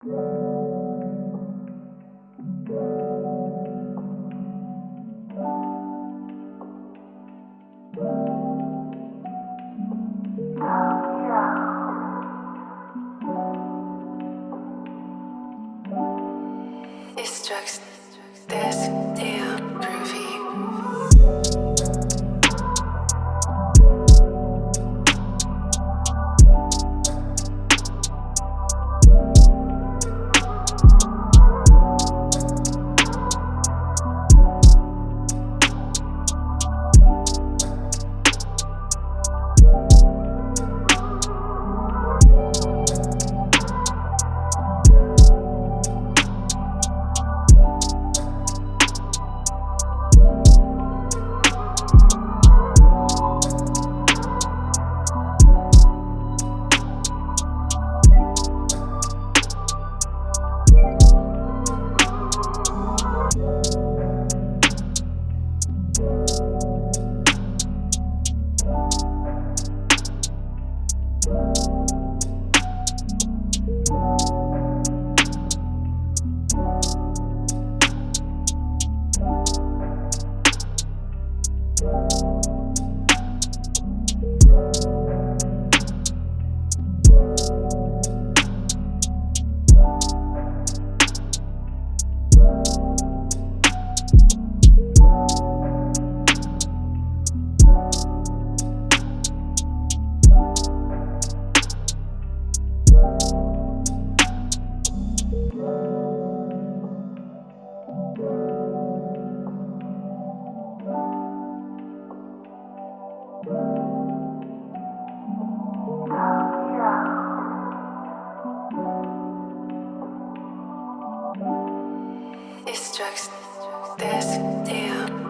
It's drugs, It's drugs, this damn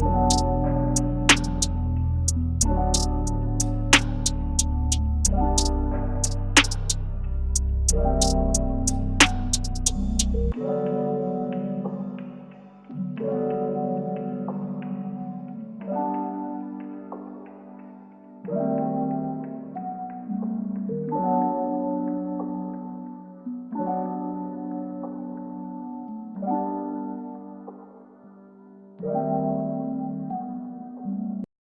you